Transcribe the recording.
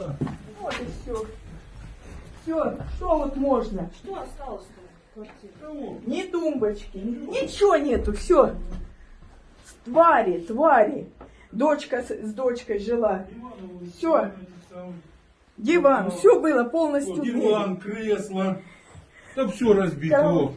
было. Вот и все. Все, что вот можно? Что осталось-то в квартире? Кого? Ни тумбочки, ничего нету, все. Твари, твари. Дочка с, с дочкой жила. Все. Диван, все было Вот, полностью. Диван, кресло. Да все разбито. Кого?